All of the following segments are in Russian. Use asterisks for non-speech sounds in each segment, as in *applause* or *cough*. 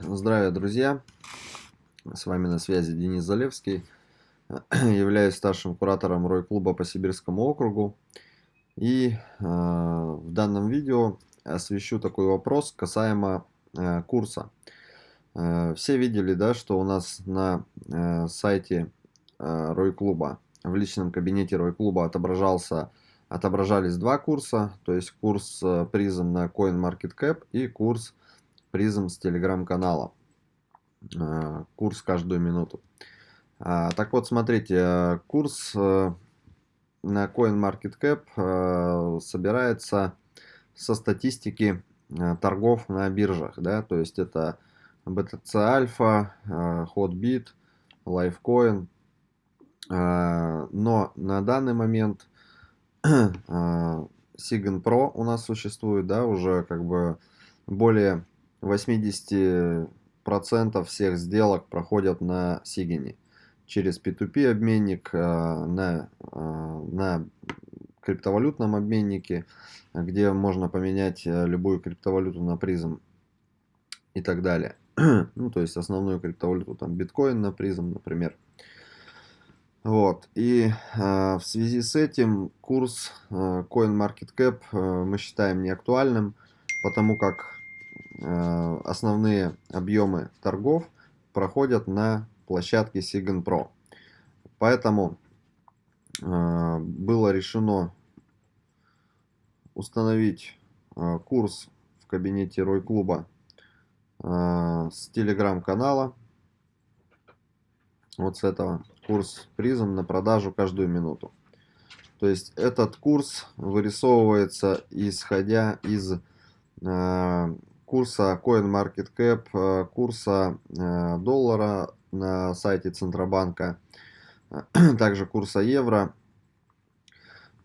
Здравия, друзья! С вами на связи Денис Залевский. *clears throat* Являюсь старшим куратором Рой-клуба по Сибирскому округу. И э, в данном видео освещу такой вопрос касаемо э, курса. Э, все видели, да, что у нас на э, сайте э, Рой-клуба, в личном кабинете Рой-клуба отображался отображались два курса, то есть курс э, призм на CoinMarketCap и курс призм с телеграм-канала. Э, курс каждую минуту. А, так вот, смотрите, э, курс э, на CoinMarketCap собирается со статистики торгов на биржах. Да? То есть это BTC Alpha, Hotbit, Lifecoin. Но на данный момент *clears throat* Sigen Pro у нас существует, да, уже как бы более 80% всех сделок проходят на Сигине через P2P обменник, э, на, э, на криптовалютном обменнике, где можно поменять э, любую криптовалюту на призм и так далее. *clears throat* ну, то есть основную криптовалюту, там биткоин на призм, например. Вот, и в связи с этим курс э, CoinMarketCap э, мы считаем неактуальным, потому как основные объемы торгов проходят на площадке Sigan Pro. Поэтому э, было решено установить э, курс в кабинете Рой Клуба с телеграм-канала. Вот с этого курс призм на продажу каждую минуту. То есть этот курс вырисовывается исходя из курса CoinMarketCap, э, курса э, доллара на сайте Центробанка, *clears throat* также курса евро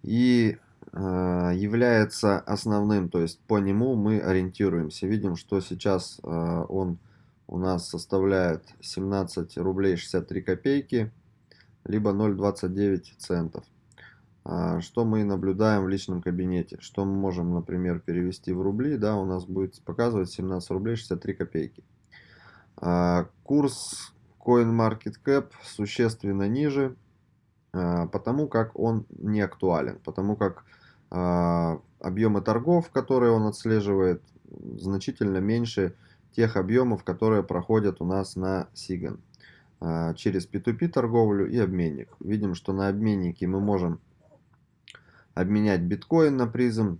и э, является основным, то есть по нему мы ориентируемся. Видим, что сейчас он у нас составляет 17 рублей 63 копейки, либо 0,29 центов. А, что мы наблюдаем в личном кабинете. Что мы можем, например, перевести в рубли, да, у нас будет показывать 17 рублей 63 копейки. А, курс CoinMarketCap существенно ниже, а, потому как он не актуален, потому как объемы торгов, которые он отслеживает, значительно меньше тех объемов, которые проходят у нас на Sigan через P2P торговлю и обменник. Видим, что на обменнике мы можем обменять биткоин на призм,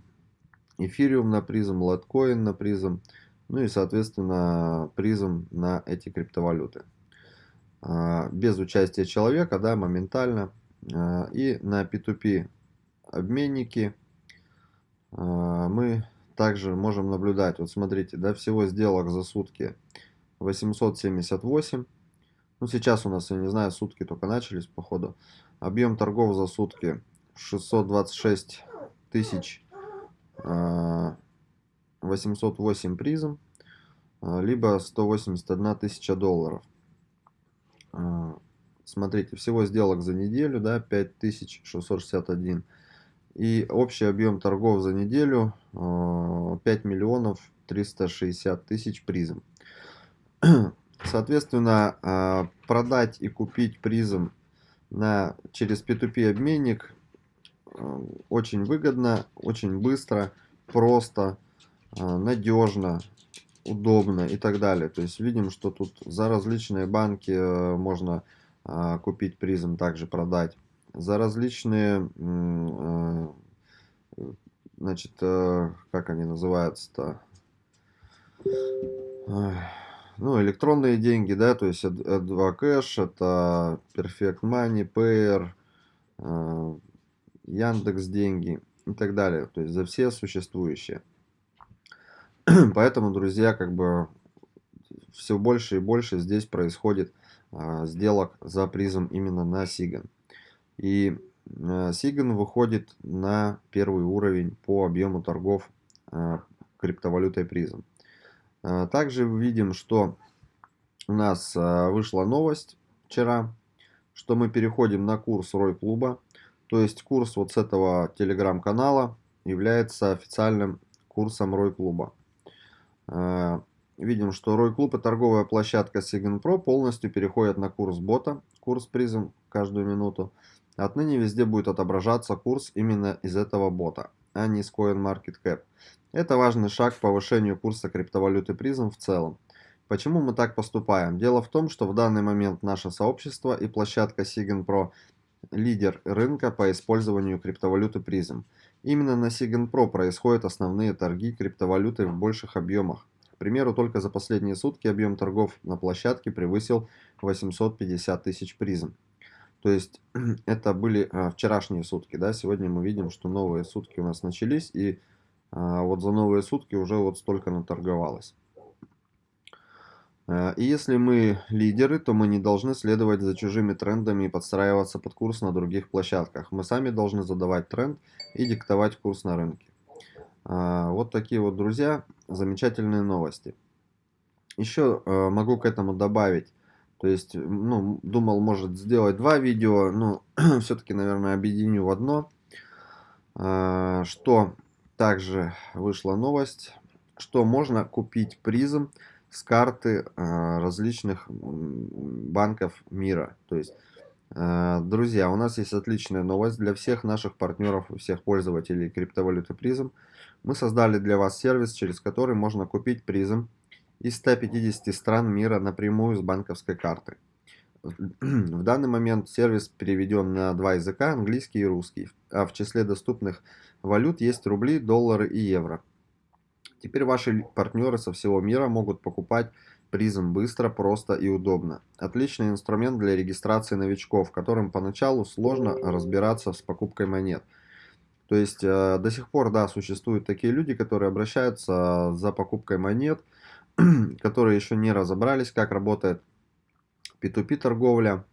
эфириум на призм, лоткоин на призм, ну и, соответственно, призм на эти криптовалюты. А, без участия человека, да, моментально. А, и на P2P обменники а, мы также можем наблюдать. Вот смотрите, да, всего сделок за сутки 878. Ну, сейчас у нас, я не знаю, сутки только начались, походу. Объем торгов за сутки 626 тысяч 808 а, призм, а, либо 181 тысяча долларов. А, смотрите, всего сделок за неделю, да, 5661. И общий объем торгов за неделю 5 миллионов 360 тысяч призм. *clears throat* Соответственно, продать и купить призм на, через P2P обменник очень выгодно, очень быстро, просто, э, надежно, удобно и так далее. То есть видим, что тут за различные банки э, можно купить призм, также продать. За различные, значит, как они называются-то? Ну, электронные деньги, да, то есть Ad2 Cash, это Perfect Money, Payer, Яндекс деньги и так далее. То есть за все существующие. *clears throat* Поэтому, друзья, как бы все больше и больше здесь происходит а, сделок за призм именно на Сиган. И Сиган выходит на первый уровень по объему торгов а, криптовалютой призм. А, также видим, что у нас а, вышла новость вчера, что мы переходим на курс Рой клуба. То есть курс вот с этого телеграм-канала является официальным курсом Рой клуба. Э, видим, что Рой Клуб и торговая площадка Sigen Pro полностью переходят на курс бота, курс призм каждую минуту. Отныне везде будет отображаться курс именно из этого бота, а не с CoinMarketCap. Это важный шаг к повышению курса криптовалюты призм в целом. Почему мы так поступаем? Дело в том, что в данный момент наше сообщество и площадка Sigen Pro лидер рынка по использованию криптовалюты призм. Именно на Sigen Pro происходят основные торги криптовалютой в больших объемах. К примеру, только за последние сутки объем торгов на площадке превысил 850 тысяч призм. То есть *clears throat* это были а, вчерашние сутки, да, сегодня мы видим, что новые сутки у нас начались, и а, вот за новые сутки уже вот столько наторговалось. Э, и если мы лидеры, то мы не должны следовать за чужими трендами и подстраиваться под курс на других площадках. Мы сами должны задавать тренд и диктовать курс на рынке. Э, вот такие вот, друзья, замечательные новости. Еще э, могу к этому добавить, то есть, ну, думал, может сделать два видео, но *clears throat* все-таки, наверное, объединю в одно. Что также вышла новость, что можно купить призм с карты а, различных банков мира. То есть, а, друзья, у нас есть отличная новость для всех наших партнеров всех пользователей криптовалюты призм. Мы создали для вас сервис, через который можно купить призм из 150 стран мира напрямую с банковской карты. В данный момент сервис переведен на два языка, английский и русский, а в числе доступных валют есть рубли, доллары и евро. Теперь ваши партнеры со всего мира могут покупать призм быстро, просто и удобно. Отличный инструмент для регистрации новичков, которым поначалу сложно разбираться с покупкой монет. То есть э, до сих пор, да, существуют такие люди, которые обращаются за покупкой монет, *clears throat* которые еще не разобрались, как работает P2P торговля,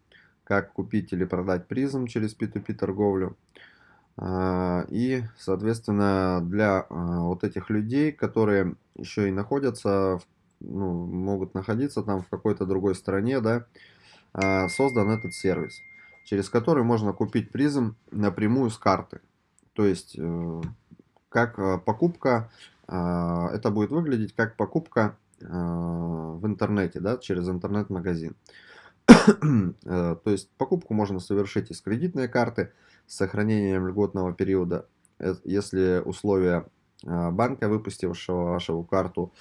как купить или продать призм через P2P торговлю. А, и, соответственно, для а, вот этих людей, которые еще и находятся, ну, могут находиться там в какой-то другой стране, да, а, создан этот сервис, через который можно купить призм напрямую с карты. То есть, э, как покупка, это будет выглядеть как покупка в интернете, да, через интернет-магазин. *clears throat* Э, то есть, покупку можно совершить из кредитной карты, с сохранением льготного периода, э, если условия а, банка, выпустившего вашу карту,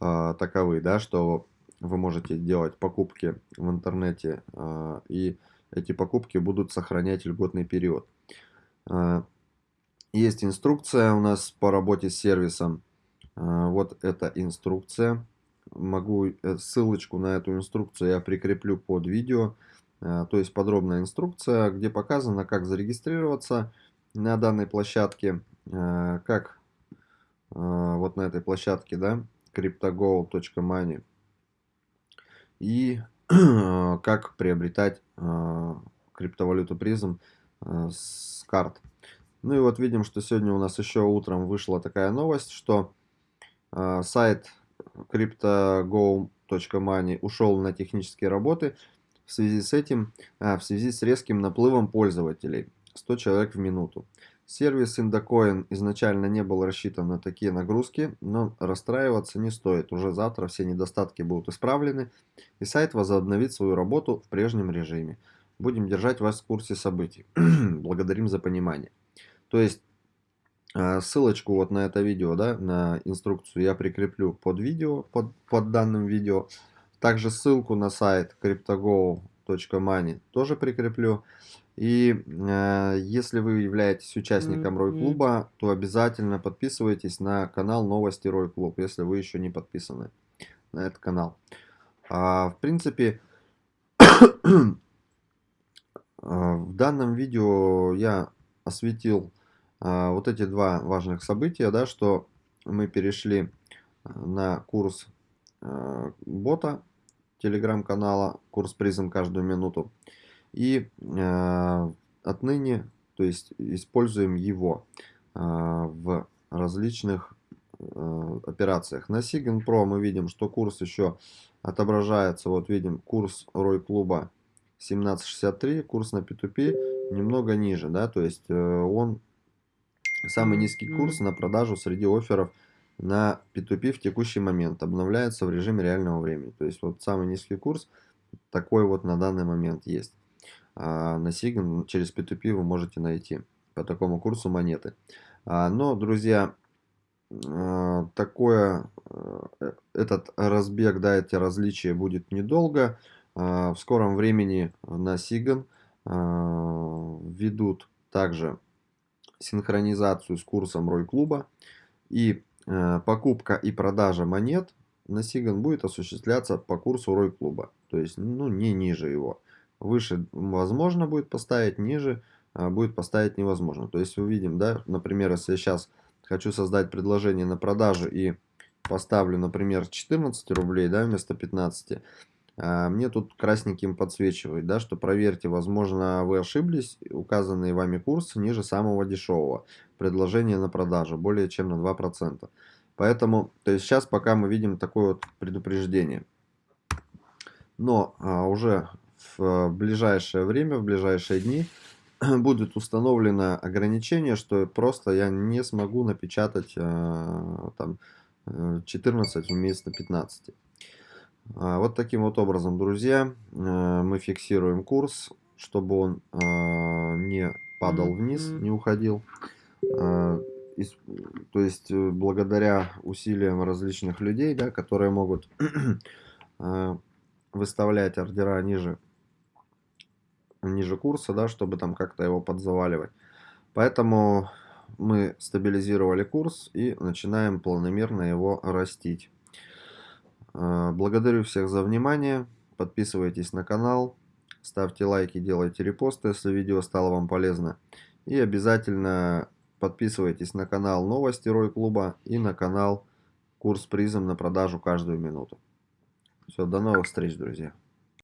а, таковы, да, что вы можете делать покупки в интернете, а, и эти покупки будут сохранять льготный период. Есть инструкция у нас по работе с сервисом. Вот эта инструкция. Могу э, ссылочку на эту инструкцию я прикреплю под видео. Э, то есть подробная инструкция, где показано, как зарегистрироваться на данной площадке, э, как э, вот на этой площадке, да, cryptogo.money, и *clears throat* как приобретать криптовалюту призм с карт. Ну и вот видим, что сегодня у нас еще утром вышла такая новость, что сайт cryptogo.money ушел на технические работы, в связи с этим, а, в связи с резким наплывом пользователей, 100 человек в минуту. Сервис Indocoin изначально не был рассчитан на такие нагрузки, но расстраиваться не стоит. Уже завтра все недостатки будут исправлены, и сайт возобновит свою работу в прежнем режиме. Будем держать вас в курсе событий. *clears throat* Благодарим за понимание. То есть, а, ссылочку вот на это видео, да, на инструкцию я прикреплю под видео, под, под данным видео. Также ссылку на сайт cryptogo.money тоже прикреплю. И э, если вы являетесь участником Рой Клуба, то обязательно подписывайтесь на канал Новости Рой Клуб, если вы еще не подписаны на этот канал. А, в принципе, в данном видео я осветил а, вот эти два важных события, да, что мы перешли на курс а, бота телеграм-канала «Курс призм каждую минуту». И э, отныне, то есть используем его э, в различных э, операциях. На Sigen Pro мы видим, что курс еще отображается. Вот видим курс Рой клуба 17.63, курс на P2P немного ниже, да, то есть э, он самый низкий курс на продажу среди офферов на P2P в текущий момент обновляется в режиме реального времени. То есть вот самый низкий курс такой вот на данный момент есть. А на Sigan через P2P вы можете найти по такому курсу монеты. А, но, друзья, а, такое, э, этот разбег, да, эти различия будет недолго. А, в скором времени на Sigan ведут также синхронизацию с курсом Рой клуба. И покупка и продажа монет на Сиган будет осуществляться по курсу Рой клуба. То есть, ну, не ниже его. Выше возможно будет поставить, ниже будет поставить невозможно. То есть, увидим, да, например, если я сейчас хочу создать предложение на продажу и поставлю, например, 14 рублей, да, вместо 15, а, мне тут красненьким подсвечивает, да, что проверьте, возможно, вы ошиблись, указанный вами курс ниже самого дешевого предложения на продажу, более чем на 2%. Поэтому, то есть сейчас пока мы видим такое вот предупреждение. Но а, уже в ближайшее время, в ближайшие дни *clears throat* будет установлено ограничение, что просто я не смогу напечатать э, там 14 э, вместо 15. А, вот таким вот образом, друзья, э, мы фиксируем курс, чтобы он не падал вниз, не уходил. То есть, благодаря усилиям различных людей, да, которые могут *clears throat* выставлять ордера ниже ниже курса, да, чтобы там как-то его подзаваливать. Поэтому мы стабилизировали курс и начинаем планомерно его растить. А, благодарю всех за внимание. Подписывайтесь на канал, ставьте лайки, делайте репосты, если видео стало вам полезно. И обязательно подписывайтесь на канал Новости Рой Клуба и на канал Курс призм на продажу каждую минуту. Все, до новых встреч, друзья.